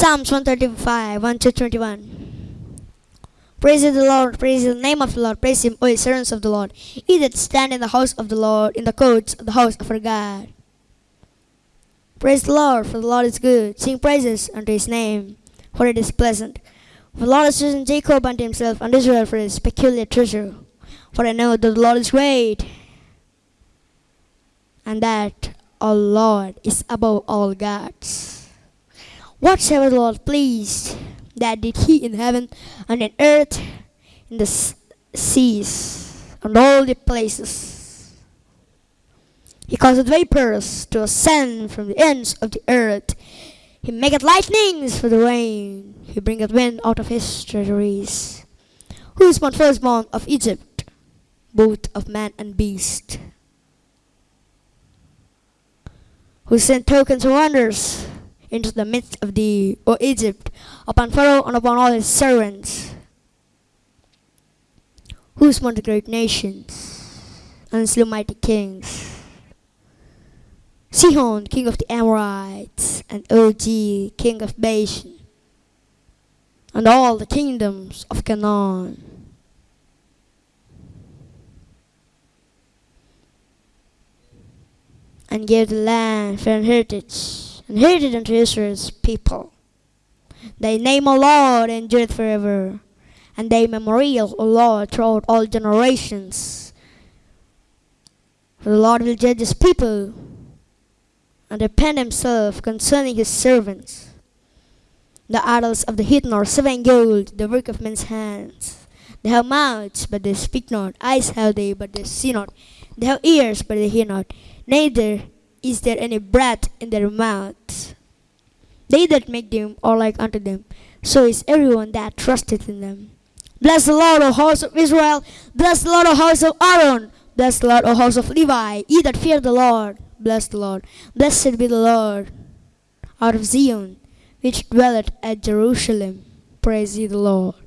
Psalms 135, 1 to 21. Praise the Lord, praise the name of the Lord, praise him, O ye servants of the Lord. Ye that stand in the house of the Lord, in the courts of the house of our God. Praise the Lord, for the Lord is good. Sing praises unto his name, for it is pleasant. For the Lord has chosen Jacob unto himself, and Israel for his peculiar treasure. For I know that the Lord is great, and that our Lord is above all gods. Whatsoever the Lord pleased, that did he in heaven and in earth, in the seas, and all the places. He causeth vapors to ascend from the ends of the earth. He maketh lightnings for the rain. He bringeth wind out of his treasuries. Who is born firstborn of Egypt, both of man and beast? Who sent tokens and wonders into the midst of thee, O Egypt, upon Pharaoh and upon all his servants? Who smote the great nations and slew mighty kings? Sihon, king of the Amorites, and Og, king of Bashan, and all the kingdoms of Canaan. And gave the land for an heritage, and heritage unto Israel's people. Thy name, O Lord, and endureth forever, and thy memorial, O Lord, throughout all generations. For the Lord will judge his people and repent himself concerning his servants. The idols of the heathen are seven gold, the work of men's hands. They have mouths, but they speak not. Eyes have they, but they see not. They have ears, but they hear not. Neither is there any breath in their mouths. They that make them are like unto them. So is everyone that trusteth in them. Bless the Lord, O house of Israel. Bless the Lord, O house of Aaron. Bless the Lord, O house of Levi. Ye that fear the Lord. Bless the Lord. Blessed be the Lord out of Zion, which dwelleth at Jerusalem. Praise ye the Lord.